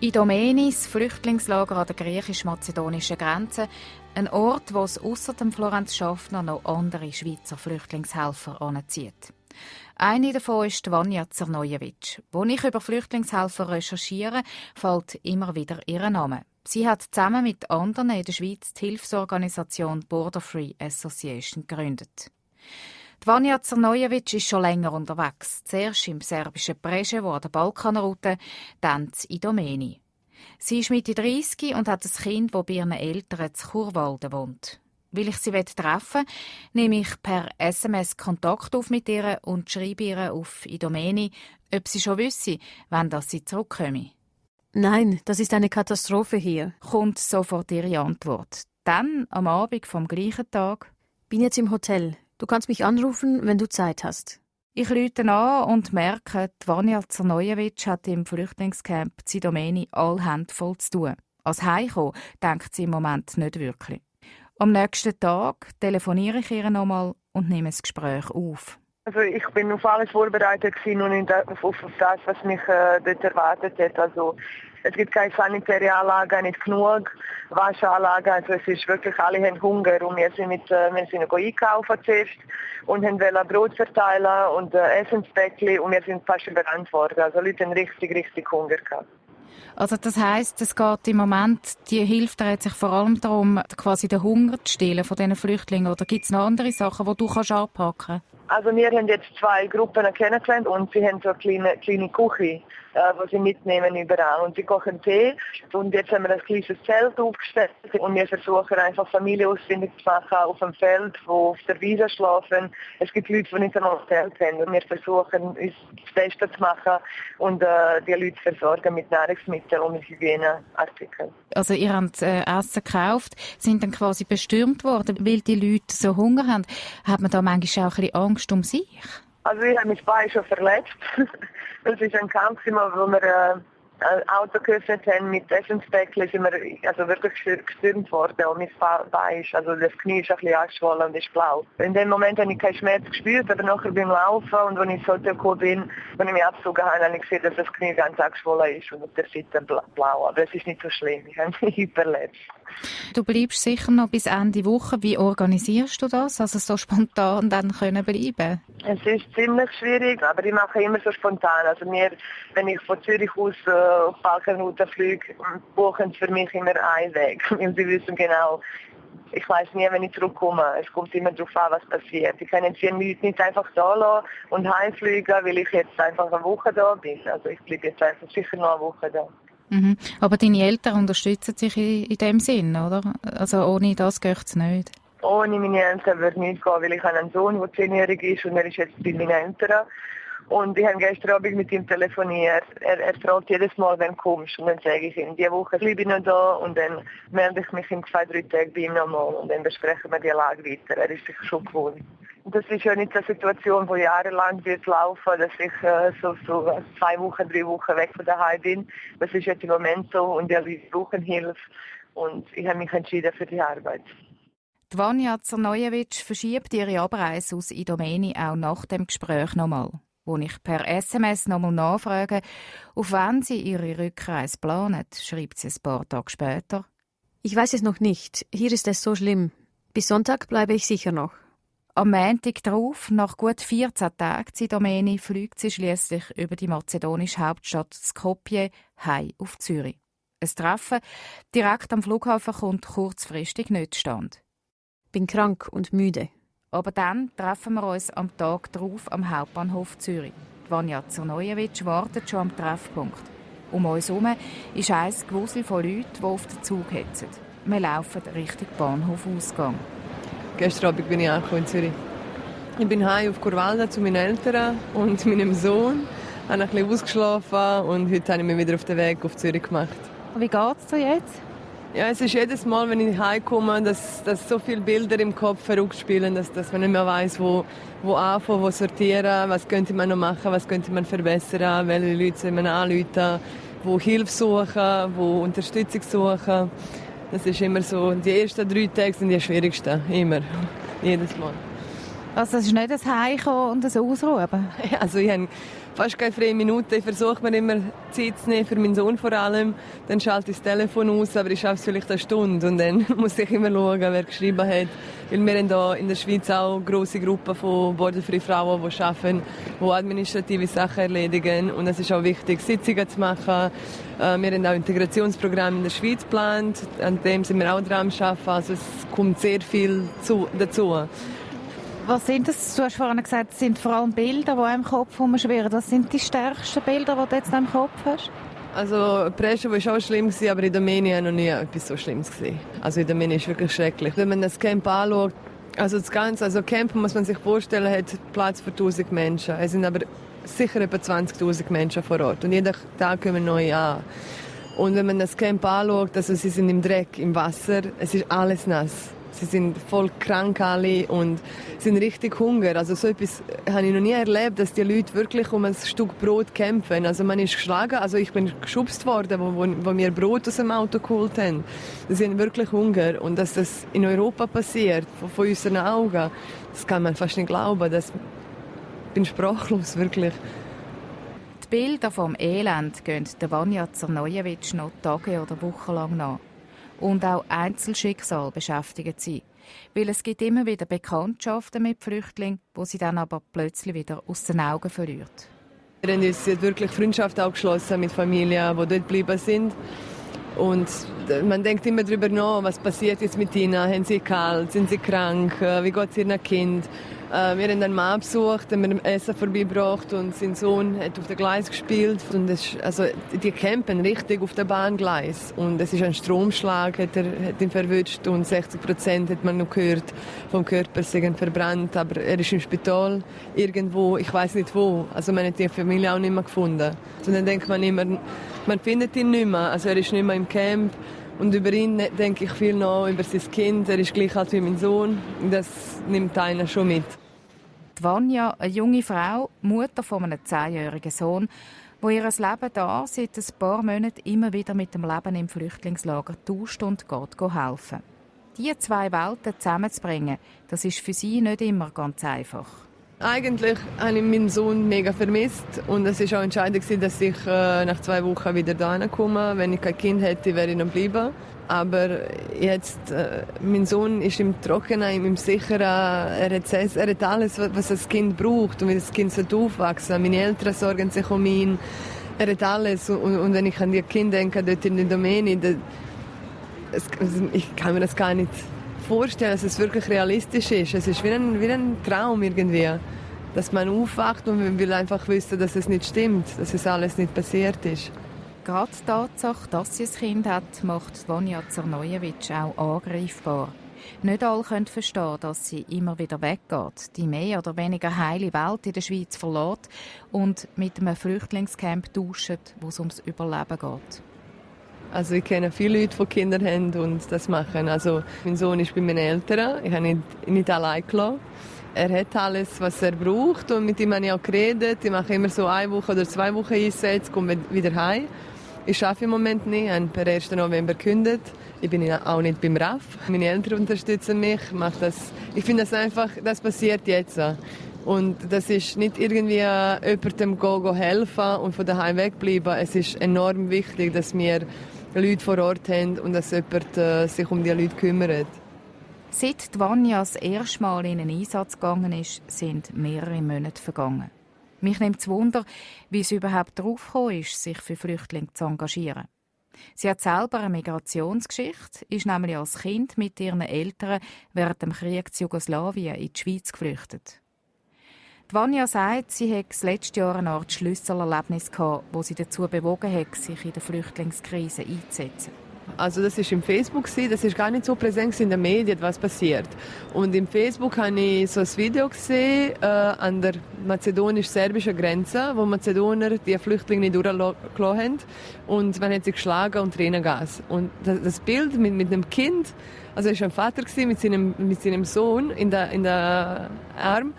Idomeni, das Flüchtlingslager an der griechisch-mazedonischen Grenze, ein Ort, wo es außer dem Florenz Schaffner noch andere Schweizer Flüchtlingshelfer anzieht. Eine davon ist Vanja Zernojewitsch. Wo ich über Flüchtlingshelfer recherchiere, fällt immer wieder ihr Name. Sie hat zusammen mit anderen in der Schweiz die Hilfsorganisation Border Free Association gegründet. Vanja Zernojewitsch ist schon länger unterwegs. Zuerst im serbischen Preschewo an der Balkanroute, dann in Idomeni. Sie ist Mitte 30 und hat ein Kind, das bei ihren Eltern zu Churwalden wohnt. Weil ich sie treffen will, nehme ich per SMS Kontakt auf mit ihr und schreibe ihr auf Idomeni, ob sie schon wisse, wann das sie zurückkomme. Nein, das ist eine Katastrophe hier, kommt sofort ihre Antwort. Dann, am Abend vom gleichen Tag, bin jetzt im Hotel. Du kannst mich anrufen, wenn du Zeit hast. Ich lüte an und merke, die Vanja Zernojewitsch hat im Flüchtlingscamp Zidomeni all Hände voll zu tun. Als Heimkommen denkt sie im Moment nicht wirklich. Am nächsten Tag telefoniere ich ihr nochmal und nehme das Gespräch auf. Also ich bin auf alles vorbereitet und auf, das, was mich äh, dort erwartet hat. Also es gibt keine sanitäre Anlage, nicht genug Waschanlage. Also es ist wirklich, alle haben Hunger und wir sind, mit, äh, wir sind einkaufen zuerst und haben Brot verteilen und äh, Essenspäckchen und wir sind fast überrannt worden. Also Leute haben richtig, richtig Hunger gehabt. Also das heißt, es geht im Moment, die Hilfe dreht sich vor allem darum, quasi den Hunger zu stillen von diesen Flüchtlingen. Oder gibt es noch andere Sachen, die du kannst anpacken kannst? Also wir haben jetzt zwei Gruppen kennengelernt und sie haben so eine kleine, kleine Küche, äh, die sie mitnehmen überall. Und sie kochen Tee und jetzt haben wir ein kleines Zelt aufgestellt und wir versuchen einfach Familie ausfindig zu machen auf dem Feld, wo auf der Wiese schlafen. Es gibt Leute, die nicht einmal ein Zelt haben und wir versuchen uns das Beste zu machen und äh, die Leute versorgen mit Nahrungsmitteln und mit Hygieneartikeln. Also ihr habt äh, Essen gekauft, sind dann quasi bestürmt worden, weil die Leute so Hunger haben. Hat man da manchmal auch ein bisschen Angst um sich? Also ich habe mich beide schon verletzt. das ist ein Kampf, wo wir äh, ein Auto geöffnet haben mit Essenspäckchen, sind wir also wirklich gestürmt worden und mein Bein ist, also das Knie ist ein bisschen angeschwollen und ist blau. In dem Moment habe ich keinen Schmerz gespürt, aber nachher beim Laufen und als ich ins Hotel gekommen bin, wenn ich mich abgezogen habe, habe ich gesehen, dass das Knie ganz angeschwollen ist und auf der Seite blau. Aber es ist nicht so schlimm, ich habe mich überlebt. Du bleibst sicher noch bis Ende Woche. Wie organisierst du das? Also so spontan dann können bleiben? Es ist ziemlich schwierig, aber ich mache immer so spontan. Also mir, wenn ich von Zürich aus äh, fliege, buchen für mich immer einen Weg. Weil sie wissen genau, ich weiß nie, wenn ich zurückkomme. Es kommt immer darauf an, was passiert. Ich kann jetzt hier nicht einfach da lassen und heimfliegen, weil ich jetzt einfach eine Woche da bin. Also ich bleibe jetzt einfach sicher noch eine Woche da. Mhm. Aber deine Eltern unterstützen sich in, in dem Sinn, oder? Also ohne das geht es nicht. Ohne meine Eltern würde es nicht gehen, weil ich habe einen Sohn, der zehnjährig ist und er ist jetzt bei meinen Eltern. Und ich habe gestern Abend mit ihm telefoniert. Er, er fragt jedes Mal, wenn du kommst. Und dann sage ich ihm, diese Woche bleibe ich noch da und dann melde ich mich in zwei, drei Tagen bei ihm nochmal und dann besprechen wir die Lage weiter. Er ist sich schon gewohnt. Das ist ja nicht eine Situation, die jahrelang wird laufen, dass ich äh, so, so zwei Wochen, drei Wochen weg von daheim bin. Das ist jetzt im Moment so und die Leute brauchen Hilfe und ich habe mich entschieden für die Arbeit. Die Vanja Zernojewitsch verschiebt ihre Abreise aus Idomeni auch nach dem Gespräch nochmal wo ich per SMS nochmal nachfrage, auf wann sie ihre Rückreise planen, schreibt sie ein paar Tage später. Ich weiß es noch nicht. Hier ist es so schlimm. Bis Sonntag bleibe ich sicher noch. Am Montag darauf, nach gut 14 Tagen Zidomeni, fliegt sie schließlich über die mazedonische Hauptstadt Skopje heim auf Zürich. Ein Treffen direkt am Flughafen kommt kurzfristig nicht stand. Bin krank und müde. Aber dann treffen wir uns am Tag darauf am Hauptbahnhof Zürich. Vanja Zernojewitsch wartet schon am Treffpunkt. Um uns herum ist ein Gewusel von Leuten, die auf den Zug hetzen. Wir laufen Richtung Bahnhof-Ausgang. Gestern Abend bin ich auch in Zürich. Ich bin heim auf Kurwalda zu meinen Eltern und meinem Sohn. Ich habe ein bisschen ausgeschlafen und heute habe ich mich wieder auf den Weg auf Zürich gemacht. Wie geht es dir jetzt? Ja, es ist jedes Mal, wenn ich heimkomme, dass, dass so viele Bilder im Kopf herumspielen, dass, dass man nicht mehr weiß, wo, wo anfangen, wo sortieren, was könnte man noch machen, was könnte man verbessern, welche Leute soll man anrufen, wo Hilfe suchen, wo Unterstützung suchen. Das ist immer so. Die ersten drei Tage sind die schwierigsten, immer, jedes Mal. Also es ist nicht ein Heimkommen und ein Ausruhen? Also ich habe fast keine freie Minute. Ich versuche mir immer Zeit zu nehmen, für meinen Sohn vor allem. Dann schalte ich das Telefon aus, aber ich schaffe es vielleicht eine Stunde. Und dann muss ich immer schauen, wer geschrieben hat. Weil wir haben hier in der Schweiz auch grosse Gruppe von borderfreien Frauen, die arbeiten, die administrative Sachen erledigen. Und es ist auch wichtig, Sitzungen zu machen. Äh, wir haben auch Integrationsprogramme in der Schweiz geplant. An dem sind wir auch dran am Arbeiten. Also es kommt sehr viel dazu. Was sind das? Du hast vorhin gesagt, es sind vor allem Bilder, die im Kopf herumschwirren. Was sind die stärksten Bilder, die du jetzt im Kopf hast? Also Preschen war auch schlimm, aber in ich noch nie etwas so Schlimmes gesehen. Also in Domeni ist wirklich schrecklich. Wenn man das Camp anschaut, also das Ganze, also Camp muss man sich vorstellen, hat Platz für 1000 Menschen. Es sind aber sicher etwa 20.000 Menschen vor Ort und jeden Tag kommen neue an. Und wenn man das Camp anschaut, also sie sind im Dreck, im Wasser, es ist alles nass. Sie sind voll krank alle und sind richtig Hunger. Also so etwas habe ich noch nie erlebt, dass die Leute wirklich um ein Stück Brot kämpfen. Also man ist geschlagen, also ich bin geschubst worden, wo, wo, wir Brot aus dem Auto geholt haben. Sie sind wirklich Hunger und dass das in Europa passiert, vor unseren Augen, das kann man fast nicht glauben. Das ich bin sprachlos, wirklich. Die Bilder vom Elend gehen der Vanja Zernojewitsch noch Tage oder Wochen lang nach und auch Einzelschicksal beschäftigen sie. Weil es gibt immer wieder Bekanntschaften mit Flüchtlingen, wo sie dann aber plötzlich wieder aus den Augen verliert. Wir haben uns wirklich Freundschaft abgeschlossen mit Familien, die dort geblieben sind. Und man denkt immer darüber nach, was passiert jetzt mit ihnen? Haben sie kalt? Sind sie krank? Wie geht es ihrem Kind? Äh, wir haben einen Mann besucht, haben wir Essen vorbeigebracht und sein Sohn hat auf dem Gleis gespielt. Und es, also, die campen richtig auf dem Bahngleis. Und es ist ein Stromschlag, hat, er, hat ihn verwünscht und 60 Prozent hat man noch gehört vom Körper sind verbrannt. Aber er ist im Spital irgendwo, ich weiß nicht wo. Also man hat die Familie auch nicht mehr gefunden. Und dann denkt man immer, man findet ihn nicht mehr. Also er ist nicht mehr im Camp. Und über ihn denke ich viel noch, über sein Kind. Er ist gleich alt wie mein Sohn. Das nimmt einer schon mit. Die Vanya, eine junge Frau, Mutter von einem zehnjährigen Sohn, wo ihr Leben da seit ein paar Monaten immer wieder mit dem Leben im Flüchtlingslager tauscht und geht helfen. Diese zwei Welten zusammenzubringen, das ist für sie nicht immer ganz einfach. Eigentlich habe ich meinen Sohn mega vermisst und es war auch entscheidend, dass ich äh, nach zwei Wochen wieder hierher komme. Wenn ich kein Kind hätte, wäre ich noch geblieben. Aber jetzt, äh, mein Sohn ist im Trockenen, im Sicheren, er hat, er hat alles, was das Kind braucht und wie das Kind aufwachsen soll. Meine Eltern sorgen sich um ihn. Er hat alles. Und, und wenn ich an die Kinder denke, dort in der Domäne, das, ich kann mir das gar nicht vorstellen, dass es wirklich realistisch ist. Es ist wie ein, wie ein Traum irgendwie, dass man aufwacht und man will einfach wissen, dass es nicht stimmt, dass es alles nicht passiert ist. Gerade die Tatsache, dass sie ein Kind hat, macht Vanja Zernojewitsch auch angreifbar. Nicht alle können verstehen, dass sie immer wieder weggeht, die mehr oder weniger heile Welt in der Schweiz verlässt und mit einem Flüchtlingscamp tauscht, wo es ums Überleben geht. Also ich kenne viele Leute, die Kinder haben und das machen. Also mein Sohn ist bei meinen Eltern. Ich habe ihn nicht allein gelassen. Er hat alles, was er braucht und mit ihm habe ich auch geredet. Ich mache immer so eine Woche oder zwei Wochen Einsätze, komme wieder heim. Ich arbeite im Moment nicht, ich habe per 1. November gekündigt. Ich bin auch nicht beim RAF. Meine Eltern unterstützen mich. das. Ich finde das einfach, das passiert jetzt. Und das ist nicht irgendwie jemandem go, go helfen und von daheim wegbleiben. Es ist enorm wichtig, dass wir Leute vor Ort haben und dass jemand äh, sich um die Leute kümmert. Seit die Vanya das erste Mal in einen Einsatz gegangen ist, sind mehrere Monate vergangen. Mich nimmt es Wunder, wie sie überhaupt darauf ist, sich für Flüchtlinge zu engagieren. Sie hat selber eine Migrationsgeschichte, ist nämlich als Kind mit ihren Eltern während dem Krieg zu Jugoslawien in die Schweiz geflüchtet. Vanya sagt, sie hätte das letzte Jahr eine Art Schlüsselerlebnis gehabt, wo sie dazu bewogen hat, sich in der Flüchtlingskrise einzusetzen. Also das ist im Facebook das ist gar nicht so präsent in den Medien, was passiert. Und im Facebook habe ich so ein Video gesehen äh, an der mazedonisch-serbischen Grenze, wo Mazedonier die Flüchtlinge nicht durchgelassen haben und man hat sie geschlagen und Tränengas. Und das, das Bild mit, mit einem Kind, also es war ein Vater mit seinem, mit seinem Sohn in der, in der Arm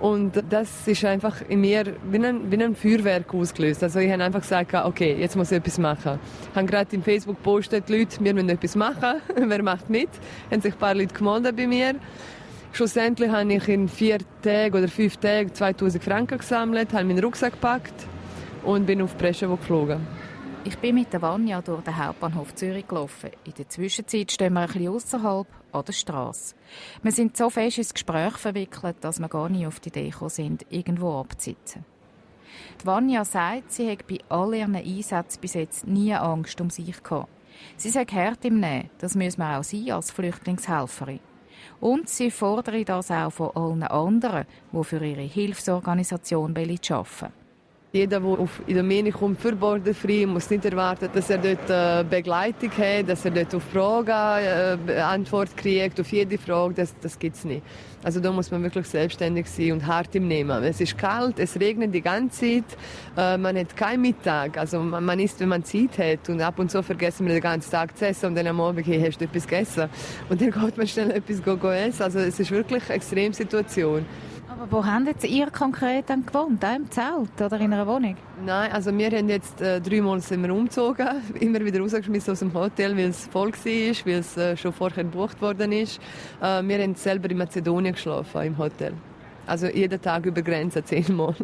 und das ist einfach in mir wie ein, wie ein Feuerwerk ausgelöst. Also ich habe einfach gesagt, okay, jetzt muss ich etwas machen. Ich habe gerade im Facebook gepostet, Leute, wir müssen etwas machen. Wer macht mit? Haben sich ein paar Leute gemeldet bei mir. Schlussendlich habe ich in vier Tagen oder fünf Tagen 2000 Franken gesammelt, habe meinen Rucksack gepackt und bin auf Preschewo geflogen. Ich bin mit der Vanja durch den Hauptbahnhof Zürich gelaufen. In der Zwischenzeit stehen wir ein bisschen außerhalb an der Straße. Wir sind so fest ins Gespräch verwickelt, dass wir gar nicht auf die Idee gekommen sind, irgendwo abzusitzen. Die Vanja sagt, sie hätte bei all ihren Einsätzen bis jetzt nie Angst um sich gehabt. Sie sagt hart im Nehmen, das müssen wir auch sein als Flüchtlingshelferin. Und sie fordere das auch von allen anderen, die für ihre Hilfsorganisation arbeiten jeder, der auf Idomeni kommt für Borderfree, muss nicht erwarten, dass er dort äh, Begleitung hat, dass er dort auf Fragen äh, Antwort kriegt, auf jede Frage. Das, das gibt es nicht. Also da muss man wirklich selbstständig sein und hart im Nehmen. Es ist kalt, es regnet die ganze Zeit, äh, man hat keinen Mittag. Also man, man isst, wenn man Zeit hat. Und ab und zu vergessen wir den ganzen Tag zu essen und dann am Abend hey, hast du etwas gegessen. Und dann geht man schnell etwas essen. Also es ist wirklich eine Extremsituation. Aber wo haben jetzt ihr konkret dann gewohnt? Auch im Zelt oder in einer Wohnung? Nein, also wir haben jetzt äh, dreimal sind wir umgezogen, immer wieder rausgeschmissen aus dem Hotel, weil es voll war, weil es äh, schon vorher gebucht worden ist. Äh, wir haben selber in Mazedonien geschlafen, im Hotel. Also jeden Tag über Grenzen zehnmal.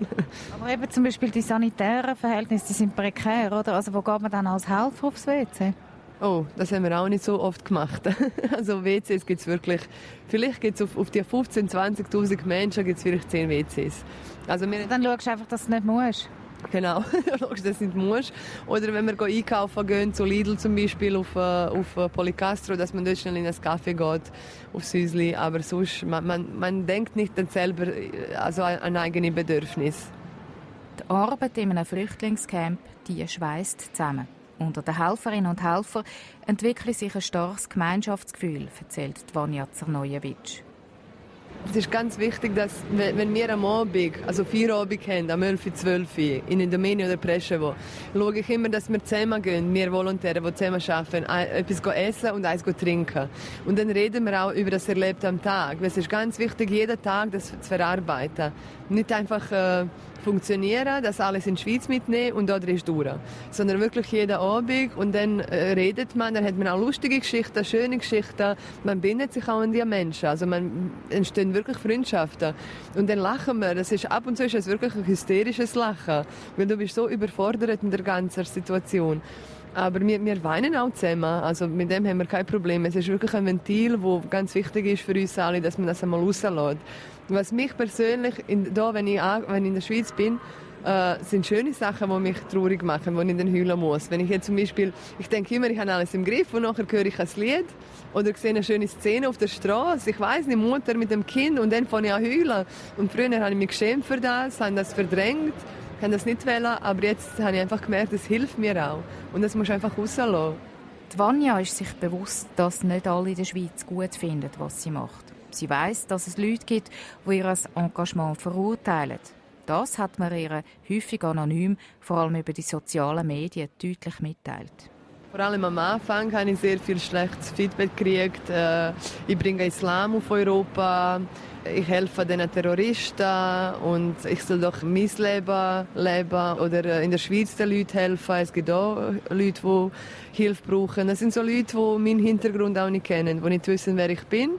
Aber eben zum Beispiel die sanitären Verhältnisse, die sind prekär, oder? Also wo geht man dann als Helfer aufs WC? Oh, das haben wir auch nicht so oft gemacht. Also WCs gibt es wirklich, vielleicht gibt es auf, auf die 15.000, 20'000 Menschen gibt es vielleicht 10 WCs. Also wir Dann schaust du einfach, dass du nicht musst. Genau, schaust, dass du nicht musst. Oder wenn wir einkaufen gehen, zu Lidl zum Beispiel, auf, äh, auf äh, Policastro, dass man dort schnell in ein Café geht, auf Süßli. Aber sonst, man, man, man denkt nicht dann selber äh, also an eigene Bedürfnisse. Die Arbeit in einem Flüchtlingscamp, die schweißt zusammen. Unter den Helferinnen und Helfern entwickelt sich ein starkes Gemeinschaftsgefühl, erzählt Vanja Zernojewitsch. Es ist ganz wichtig, dass wenn wir am Abend, also vier Abend haben, am 11, 12 in Indomeni oder Preschewo, schaue ich immer, dass wir zusammen gehen, wir Volontäre, die zusammen arbeiten, etwas essen und eins trinken. Und dann reden wir auch über das Erlebte am Tag. Es ist ganz wichtig, jeden Tag das zu verarbeiten. Nicht einfach äh, funktionieren, das alles in die Schweiz mitnehmen und da ist durch. Sondern wirklich jeden Abend und dann äh, redet man, dann hat man auch lustige Geschichten, schöne Geschichten, man bindet sich auch an die Menschen, also man entstehen wirklich Freundschaften und dann lachen wir, das ist, ab und zu ist es wirklich ein hysterisches Lachen, weil du bist so überfordert in der ganzen Situation. Aber wir, wir weinen auch zusammen. Also mit dem haben wir kein Problem. Es ist wirklich ein Ventil, das ganz wichtig ist für uns alle, dass man das einmal rauslässt. Was mich persönlich, in, da, wenn, ich, wenn ich in der Schweiz bin, äh, sind schöne Sachen, die mich traurig machen, wo ich dann heulen muss. Wenn ich jetzt zum Beispiel, ich denke immer, ich habe alles im Griff und nachher höre ich ein Lied oder sehe eine schöne Szene auf der Straße. Ich weiß nicht, Mutter mit dem Kind und dann fange ich an heulen. Und früher habe ich mich geschämt für das, habe das verdrängt, habe das nicht wollen, aber jetzt habe ich einfach gemerkt, das hilft mir auch. Und das muss einfach rauslassen. Die Vanja ist sich bewusst, dass nicht alle in der Schweiz gut finden, was sie macht. Sie weiß, dass es Leute gibt, die ihr Engagement verurteilen. Das hat man ihr häufig anonym, vor allem über die sozialen Medien, deutlich mitteilt. Vor allem am Anfang habe ich sehr viel schlechtes Feedback gekriegt. Äh, ich bringe Islam auf Europa, ich helfe den Terroristen und ich soll doch mein Leben leben oder äh, in der Schweiz den Leuten helfen. Es gibt auch Leute, die Hilfe brauchen. Das sind so Leute, die meinen Hintergrund auch nicht kennen, die nicht wissen, wer ich bin.